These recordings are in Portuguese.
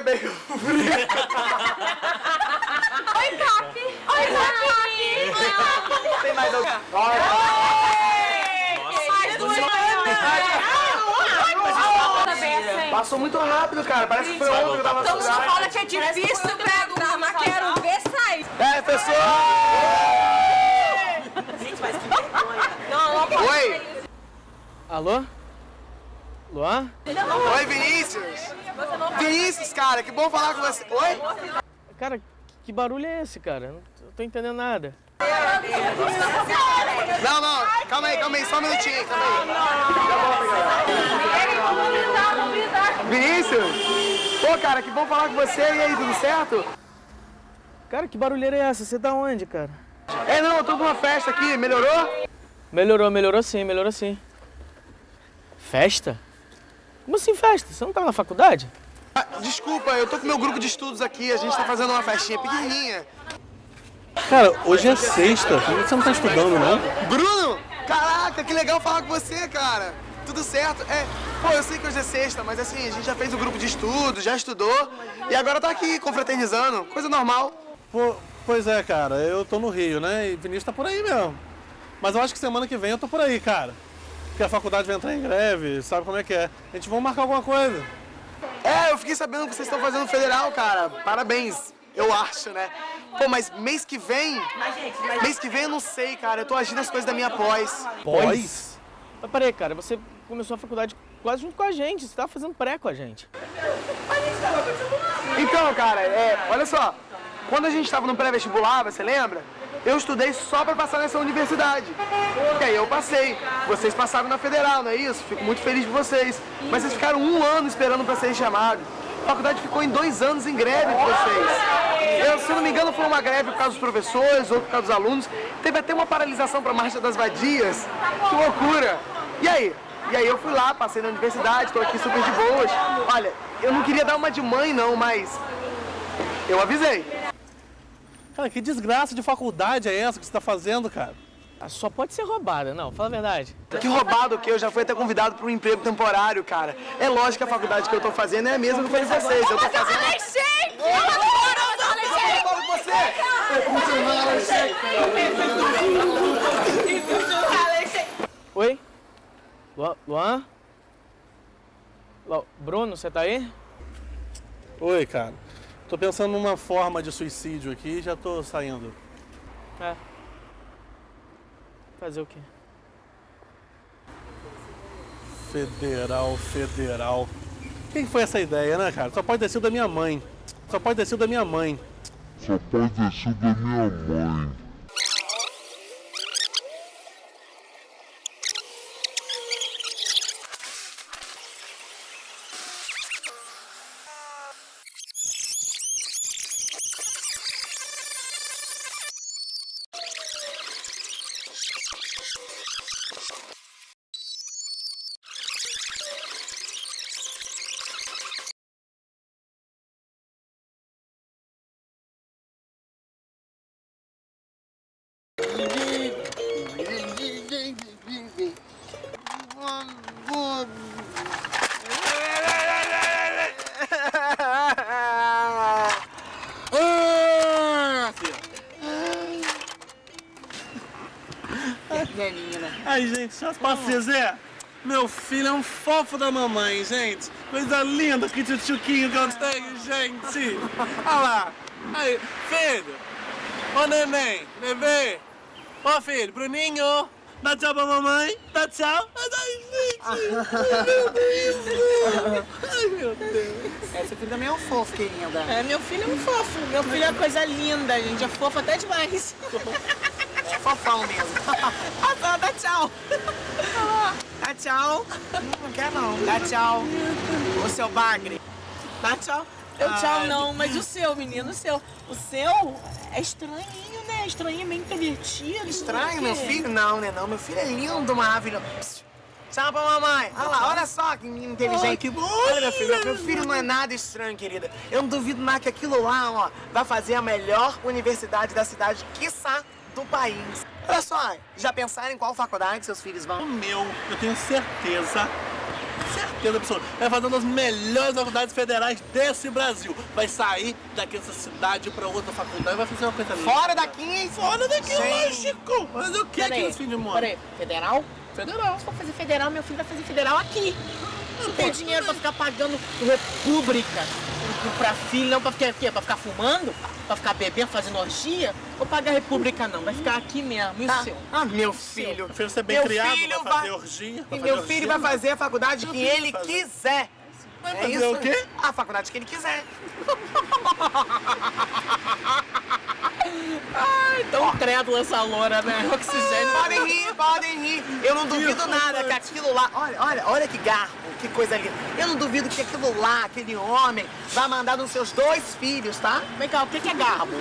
bacon frito. Oi, Capi. Oi, Capi. Tem mais alguém? Passou muito rápido, cara. Parece que foi ontem que eu tava Então só estudando. fala que é difícil pra entrar, mas quero ver sair. É, pessoal! Não, não pode. Oi! Alô? Luan? Oi, Vinícius! Vinícius, cara, que bom falar com você. Oi? Cara, que barulho é esse, cara? Não tô- entendendo nada. Não, não, calma aí, calma aí, só um minutinho, calma aí. Vinícius! Pô, cara, que bom falar com você. E aí, tudo certo? Cara, que barulheira é essa? Você tá onde, cara? É, não, eu tô numa festa aqui, melhorou? Melhorou, melhorou sim, melhorou sim. Festa? Como assim festa? Você não tava na faculdade? Ah, desculpa, eu tô com meu grupo de estudos aqui, a gente tá fazendo uma festinha pequenininha. Cara, hoje é sexta. Você não tá estudando, não? Bruno! Caraca, que legal falar com você, cara. Tudo certo? É, pô, eu sei que hoje é sexta, mas assim, a gente já fez o grupo de estudos, já estudou e agora tá aqui confraternizando, coisa normal. Pô, pois é, cara. Eu tô no Rio, né? E Vinícius tá por aí mesmo. Mas eu acho que semana que vem eu tô por aí, cara. Porque a faculdade vai entrar em greve, sabe como é que é. A gente vai marcar alguma coisa. É, eu fiquei sabendo que vocês estão fazendo federal, cara. Parabéns, eu acho, né? Pô, mas mês que vem. Mês que vem eu não sei, cara. Eu tô agindo as coisas da minha pós. Pós? Mas peraí, cara, você começou a faculdade quase junto com a gente. Você tava fazendo pré com a gente. Então, cara, é, olha só. Quando a gente tava no pré-vestibular, você lembra? Eu estudei só pra passar nessa universidade. E aí eu passei. Vocês passaram na federal, não é isso? Fico muito feliz por vocês. Mas vocês ficaram um ano esperando pra serem chamados. A faculdade ficou em dois anos em greve com vocês. Eu, se não me engano, foi uma greve por causa dos professores, ou por causa dos alunos. Teve até uma paralisação pra Marcha das Vadias. Que loucura! E aí? E aí eu fui lá, passei na universidade, tô aqui super de boas. Olha, eu não queria dar uma de mãe não, mas eu avisei. Cara, que desgraça de faculdade é essa que você tá fazendo, cara? Ah, Só pode ser roubada, não, fala a verdade. Que roubado que eu já fui até convidado para um emprego temporário, cara. É lógico que a faculdade que eu tô fazendo é a mesma que foi vocês. Eu tô fazendo. Alexei! Eu com você! Oi? Luan? Luan? Lu- Bruno, você tá aí? Oi, cara. Tô pensando numa forma de suicídio aqui e já tô saindo. É. Fazer o quê? Federal, federal. Quem foi essa ideia, né, cara? Só pode ter sido da minha mãe. Só pode ter sido da minha mãe. Só pode ter sido da minha mãe. Ai, gente, só posso dizer? Meu filho é um fofo da mamãe, gente. Coisa linda, que tchutchuquinho que eu tenho, gente. Olha lá. Aí, filho. Ô, neném, bebê. Ô, filho, Bruninho. Dá tchau pra mamãe. Dá tchau. Ai, gente. Ai, meu Deus. Ai, meu Deus. Esse filho também é um fofo, querida. É, meu filho é um fofo. Meu filho é coisa linda, gente. É fofo até demais. Fofão mesmo. Ah, tá, dá tchau. Dá tchau. Não quer não. Dá tchau. O seu bagre. Dá tchau. Eu tchau Ai. não, mas o seu, menino, o seu. O seu é estranhinho, né? Estranhinho, meio introvertido. Estranho, meu filho? Não, né não. Meu filho é lindo, maravilhoso. Psst. Tchau pra mamãe. Olha lá, olha só que menino inteligente. Ai, que bom. Olha, meu filho, meu filho não é nada estranho, querida. Eu não duvido nada que aquilo lá, ó, vai fazer a melhor universidade da cidade, quiçá, do país. Olha só, já pensaram em qual faculdade seus filhos O vão? meu, eu tenho certeza, certeza absoluta. Vai fazer uma das melhores faculdades federais desse Brasil. Vai sair daqui dessa cidade pra outra faculdade, vai fazer uma coisa linda. Fora daqui! Fora daqui, Sim. lógico! Mas o que é que esse fim de peraí, federal? Federal. Se for fazer federal, meu filho vai fazer federal aqui. Não tem dinheiro pra ficar pagando república pra filho, não pra ficar, o quê? pra ficar fumando? Pra ficar bebendo, fazendo orgia? Vou pagar república não, vai ficar aqui mesmo. E o seu? Ah, meu filho. Meu filho ser bem Meu criado, filho vai fazer vai- orgia. E meu filho vai fazer a faculdade que ele fazer. quiser. Vai É fazer isso? o quê? A faculdade que ele quiser. Ai, tão crédula essa loura, né? Oxigênio. Podem rir, podem rir. Eu não duvido nada que aquilo lá. Olha, olha, olha que garbo, que coisa linda. Eu não duvido que aquilo lá, aquele homem, vai mandar nos seus dois filhos, tá? Vem cá, o que que é garbo?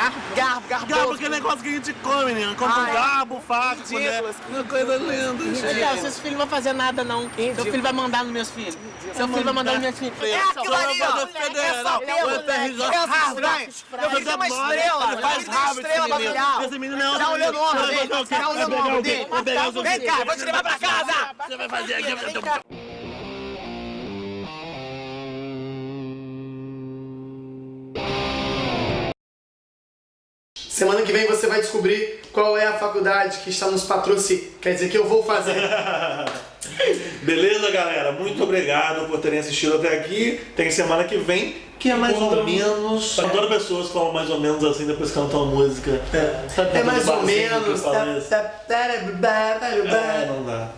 Garbo? Garbo, garboso. Garbo, aquele negócio que a gente come, menino. Come um garbo, faca, colher. ridículo. Uma coisa linda, gente. cá, seus filhos não vão fazer nada não. Seu filho vai mandar nos meus filhos. Seu filho vai mandar nos meus filhos. É aquilo ali, ó. Fazer federal, É. Criança estranha. Eu fiz uma estrela. Faz uma rabo estrela babilhar. Esse menino é Tá olhando o ombro Vai dele. fazer o? Tá o o dele. O quê? Vem cá, vou te levar pra casa. Você vai fazer aqui. Semana que vem você vai descobrir qual é a faculdade que está nos patrocinando. Quer dizer que eu vou fazer. Beleza, galera? Muito obrigado por terem assistido até aqui. Tem semana que vem, que é mais ou menos. Adoro pessoas que falam mais ou menos assim, depois cantam a música. É quando mais ou que menos. É, não dá.